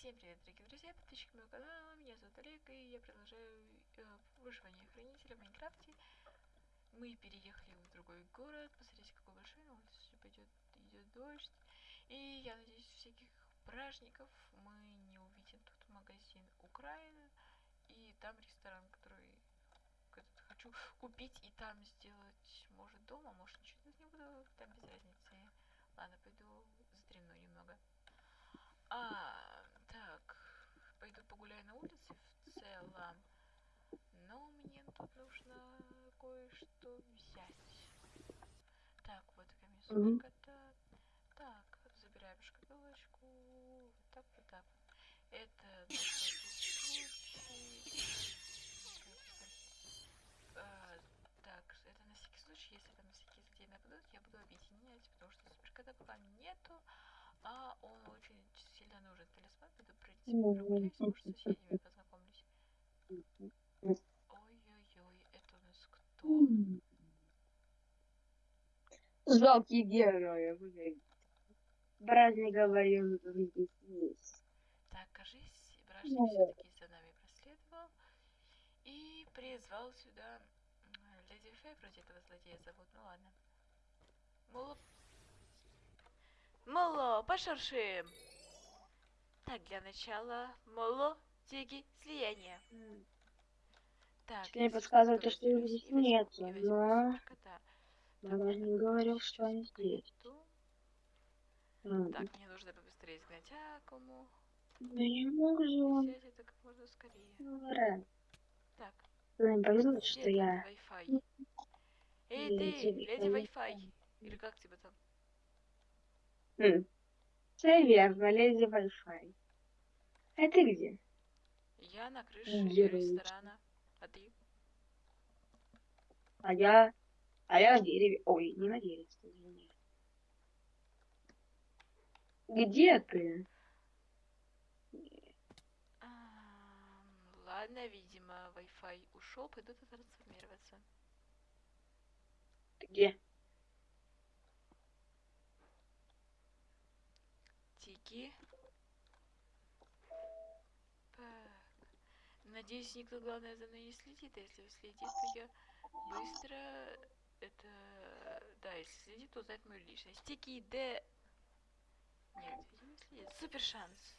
Всем привет, дорогие друзья, подписчики моего канала, меня зовут Олег, и я продолжаю э, выживание хранителя в Майнкрафте. Мы переехали в другой город, посмотрите, какой большой, на улице пойдет, идет дождь. И я надеюсь, всяких праздников мы не увидим. Тут магазин Украина, и там ресторан, который этот, хочу купить и там сделать, может, дома, может, ничего не буду, там без разницы. Ладно, пойду задремну немного. А, так, погуляю на улице в целом. Но мне тут нужно кое-что взять. Так, вот камень-то. Так, забираем шкатулочку. Вот так, вот так. Это. А, так, это на всякий случай, если там всякие злодеи нападут, я буду объединять, потому что суперкота пока нету. А сильно нужен талисман, пройти прогуляюсь, может с соседями познакомлюсь. Ой-ой-ой, это у нас кто? Жалкие герои. блин. Брат не говорил, что здесь есть. Так, кажись, бражник Ну. все-таки за нами проследовал и призвал сюда Леди Фэй, вроде этого злодея зовут, ну ладно. Муло... Муло, пошуршим! Так, для начала, Муло, Тиги, слияние. Так, Мне если подсказывает, что, их здесь возьму но-. Брат не говорил, что они здесь. Так, мне нужно побыстрее изгнать Акуму. Да не мог же он. Это как можно скорее. Ну, Так, мне повезло, что я... Wi-Fi? Эй, ты, Леди. Wi-Fi. Или как тебя там? Хм. Все верно, леди Wi-Fi. А ты где? Я на крыше Героически. ресторана. А ты? А я... А я на дереве. Ой, не на дереве, извини. Где ты? Ладно, видимо, Wi-Fi ушел, пойду тут трансформироваться. Ты где? Тики. Так. Надеюсь, никто, главное, за мной не следит. А если следит, то я быстро... Это... Да, если следит, то узнает мою личность. Тики, Д... Нет, не следит. Супер шанс.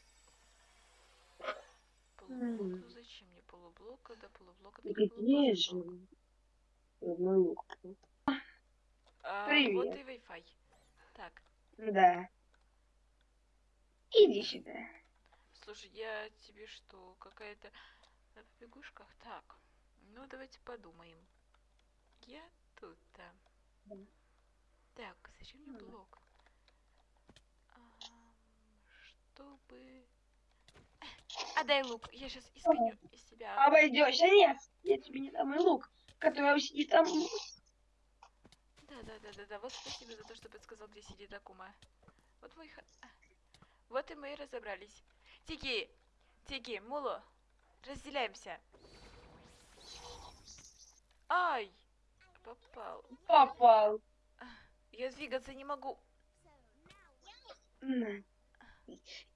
Полублок. Ну зачем мне полублок, когда. Ты только где полублок. же? Лук. А, Привет. Вот и Wi-Fi. Так, Да. Иди сюда. слушай, я тебе что, какая-то на побегушках? Так, ну давайте подумаем. Я тут-то. Да. Так, зачем мне Ну блок? Чтобы... Отдай лук, я сейчас исконю из себя. Обойдешься, нет. Я тебе не дам мой лук, который сидит там. Да, да, да, да, да. Вот спасибо за то, что подсказал, где сидит Акума. Вот мой ха- Вот и мы и разобрались. Тики! Тики, Муло! Разделяемся. Ай! Попал. Попал. Я двигаться не могу.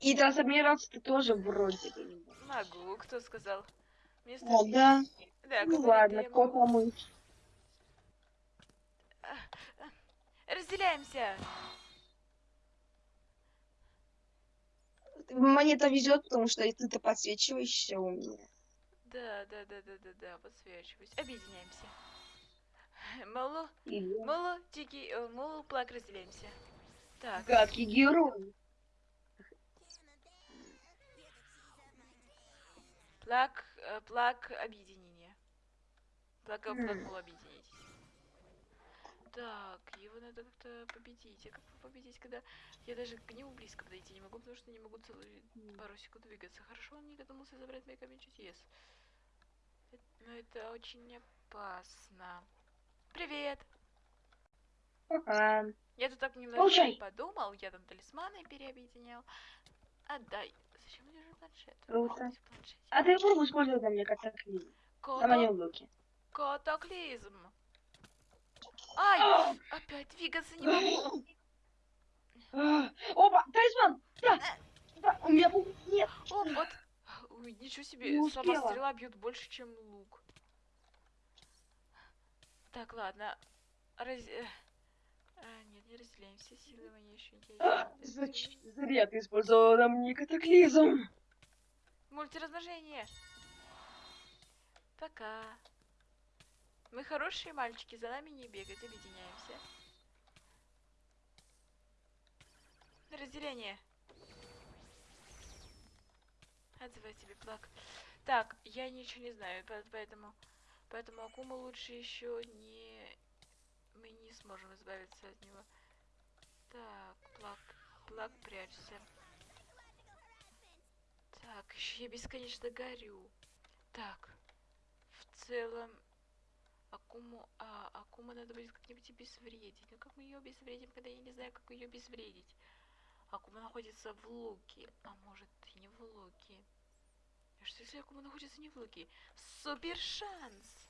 И трансформироваться ты тоже вроде бы не. Могу, кто сказал? Мне О, да. Да, Ну ладно, кот помыть. Разделяемся! Мне это везет, потому что ты-то подсвечиваешься у меня. Да, да, да, да, да, да, подсвечиваюсь. Объединяемся. Муло, Или Муло, Тики, э, Муло, Плак, разделяемся. Так. гадкий герой. Плак, э, плак объединения. Плак, плак, объединитесь. Так, его надо как-то победить. А как его победить, когда я даже к нему близко подойти не могу, потому что не могу целую пару секунд двигаться. Хорошо, он не додумался забрать мой камень чудес. Э- Но это очень опасно. Привет! Пока. Я тут так немножко Получай. подумал, я там талисманы переобъединял. Отдай. Зачем мне же планшет? Круто. А ты попробуй использовать на мне катаклизм. На моем Кото- луке. Катаклизм. Ай! Опять двигаться не могу. А, Опа, талисман! Да! Да, у меня был... Нет! О, Вот. Ой, ничего себе, Не сама стрела бьет больше, чем лук. Так, ладно. Раз... э, а, нет, не разделяемся. Силы мои еще А, зач- Зря ты использовала на мне катаклизм. Мультиразмножение. Пока. Мы хорошие мальчики, за нами не бегать, объединяемся. Разделение. Отзывай тебе плак. Так, я ничего не знаю, по- поэтому... Поэтому Акума лучше еще не... Мы не сможем избавиться от него. Так, плак, плак, прячься. Так, еще я бесконечно горю. Так, в целом, Акуму, а, Акума надо будет как-нибудь обезвредить. Но как мы ее обезвредим, когда я не знаю, как ее обезвредить? Акума находится в луке, а может и не в луке. А что если Акума находится не в луке? Супер шанс!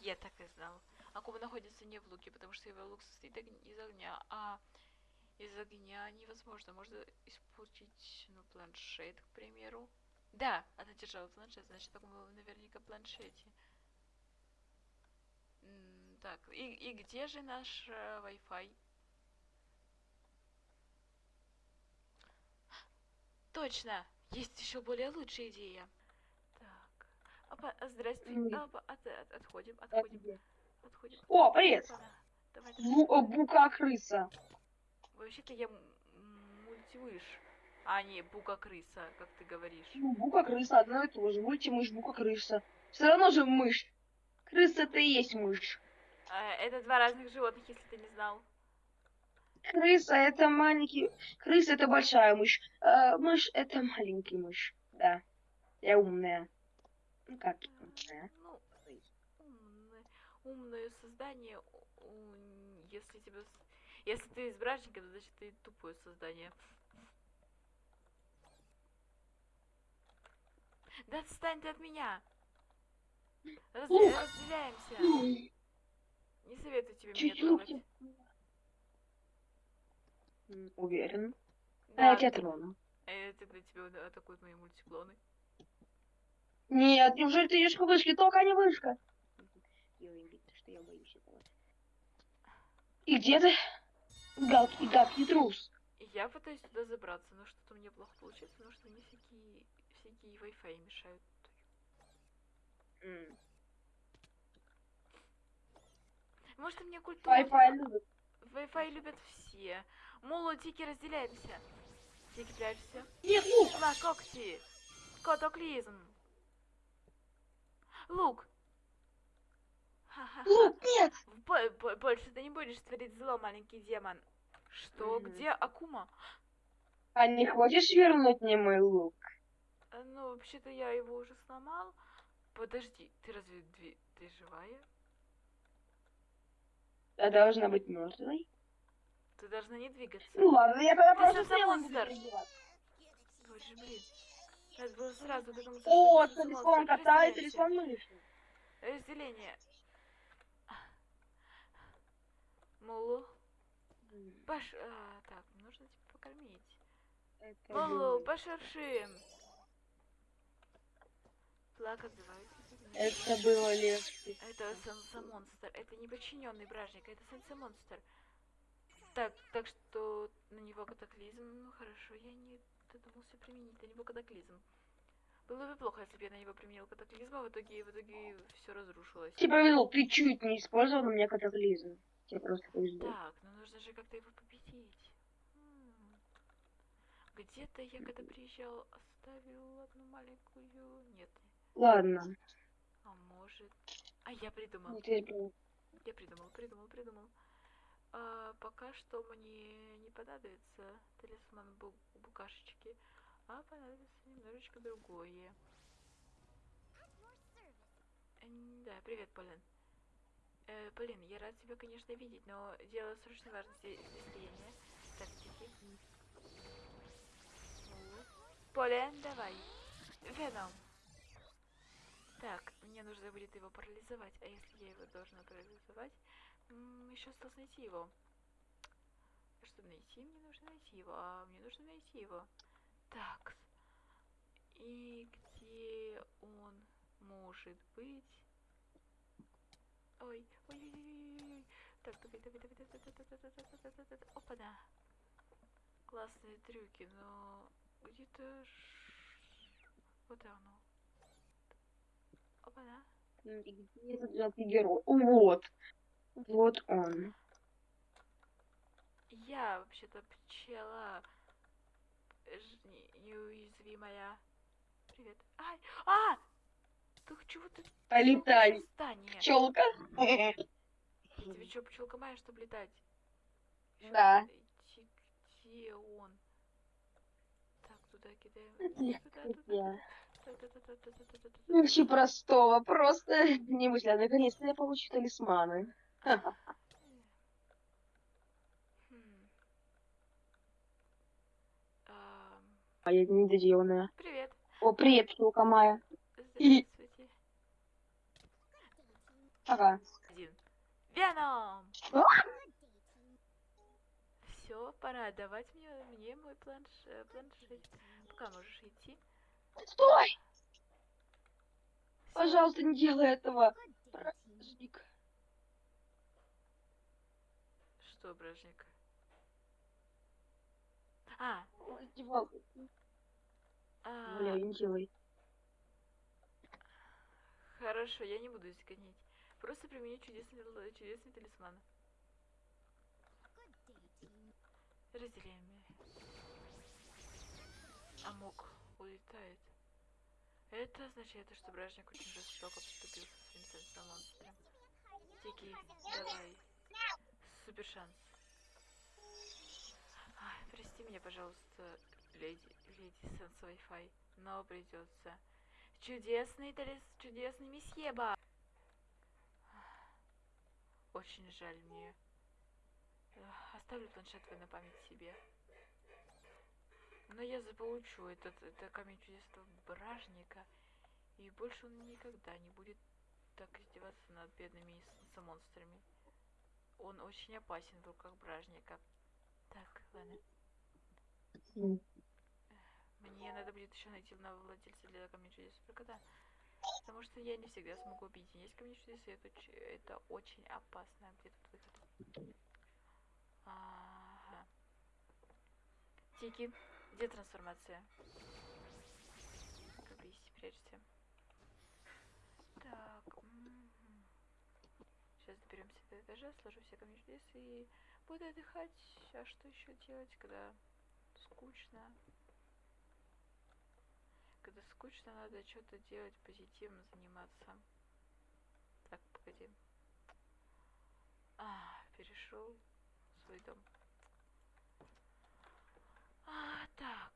Я так и знал. Акума находится не в луке, потому что его лук состоит из огня, а из огня невозможно. Можно испортить, ну, планшет, к примеру. Да, она держала планшет, значит, было наверняка планшете. Так, и, и где же наш э, Wi-Fi? Точно! Есть еще более лучшая идея. Так. Опа, а, здрасте. Опа, от- от- отходим, отходим, отходим. О, привет. Давай, давай. Э, Бука-крыса. Вообще-то я м- м- мультимыш, а не бука-крыса, как ты говоришь. Ну, Бука-крыса одно и то же. Мультимышь, бука-крыса. Все равно же мышь. Крыса это и есть мышь. А, это два разных животных, если ты не знал. Крыса это маленький... Крыса это большая мышь. А мышь это маленький мышь. Да. Я умная. Ну как умная? Ну, умное, умное создание, если тебя... с- Если ты избранника, то значит ты тупое создание. Да отстань ты от меня! Раз- разделяемся! Не советую тебе меня Чуть-чуть. трогать. М, Уверен. А Да, я тебя трону. э, тогда тебя атакуют мои мультиклоны. Нет, неужели ты идешь к вышке? Только не вышка. Ты что я боюсь этого. И где ты? Галкий, гадкий трус. Я пытаюсь туда забраться, но что-то мне плохо получается, потому что мне всякие, всякие Wi-Fi мешают. М. Может, мне культура... Wi-Fi любит. Wi-Fi любят все. Моло, Тики, разделяемся. Тики, прячься. Нет, лук. На когти. Котоклизм. Лук. Лук, нет. Бо- бо- Больше ты не будешь творить зло, маленький демон. Что? Мгм. Где Акума? А не хочешь вернуть мне мой лук? Э, Ну, вообще-то я его уже сломал. Подожди, ты разве ты живая? Я должна быть мертвой. Ты должна не двигаться. Ну ладно, я тогда просто стрелом. Боже, блин. Надо было сразу додуматься, что О, монстр. кота и талисман мыши. Разделение. Мулу. Баш... а, так, нужно тебя покормить. Это Мулу, пошершим. Плак отзывается. Это было легче. Это сенса-монстр. Это не подчиненный бражник, это сенса-монстр. Так, так что на него катаклизм. Ну хорошо, я не додумался применить на него катаклизм. Было бы плохо, если бы я на него применил катаклизм, а в итоге, в итоге все разрушилось. Тебе повезло, ты чуть не использовал на меня катаклизм. Тебе просто повезло. Так, ну нужно же как-то его победить. Где-то я когда приезжал, оставил одну маленькую... Нет. Ладно. Может... А я придумал. Я придумал, придумал, придумал. А, пока что мне не понадобится талисман бу- букашечки, а понадобится немножечко другое. Да, привет, Полин. Э, Полин, я рад тебя, конечно, видеть, но дело срочной важности слияния. Так, тихи. Полин, давай. Веном. Так, мне нужно будет его парализовать. А если я его должна парализовать, еще осталось найти его. Чтобы найти, мне нужно найти его. А мне нужно найти его. Так. И где он может быть? Ой, ой, ой, ой, ой. ой. Так, давай, давай, давай, давай, давай, давай, давай, давай, давай, давай, давай. Опа, да. Классные трюки, но где-то... Вот оно. Опа, да. И Где этот герой? Вот. Вот он. Я вообще-то пчела не- неуязвимая. Привет. Ай! А! Так чего ты? Полетай. Пчелка. Тебе что, пчелка моя, чтобы летать? Да. идти, где он? Так, туда кидаем. Туда, туда, туда. Легче простого. Просто не мысля. Наконец-то я получу талисманы. А я недоделанная. Привет. О, привет, пчелка Майя. И- Здравствуйте. Ага. Один. Веном! Что? Все, пора отдавать мне, мне мой планш, э, планшет. Пока можешь идти. Стой! Пожалуйста, не делай этого. Бражник. Что, бражник? А, Раздевалку. а, Бля, не делай. хорошо, я не буду здесь гонять. Просто примени чудесный, чудесный талисман. Разделяем. Амок улетает. Это означает, что бражник очень жестоко поступил со своим сенсом монстром. Тики, давай. Супер шанс. Ай, прости меня, пожалуйста, леди, леди Сенс Wi-Fi, но придется. Чудесный талис, чудесный месье Ба. Очень жаль мне. Оставлю планшет на память себе. Но я заполучу этот, это камень чудесного бражника. И больше он никогда не будет так издеваться над бедными монстрами. Он очень опасен в руках бражника. Так, ладно. Мне надо будет еще найти нового владельца для камня чудес кота. Потому что я не всегда смогу объединять камни чудес, и это, это очень опасно. Где тут выход? Ага. Тики, где трансформация? Кабись, прячься. Так. Сейчас доберемся до этажа, сложу все камни чудес и буду отдыхать. А что еще делать, когда скучно? Когда скучно, надо что-то делать, позитивно заниматься. Так, погоди. А, перешел в свой дом. А, так.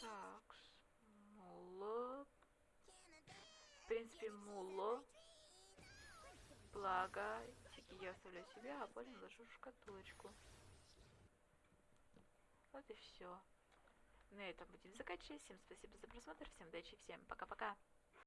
Так, муло. В принципе, муло. Благо, тики я оставляю себе, а потом ложу шкатулочку. Вот и все. На этом будем заканчивать. Всем спасибо за просмотр, всем удачи, всем пока-пока.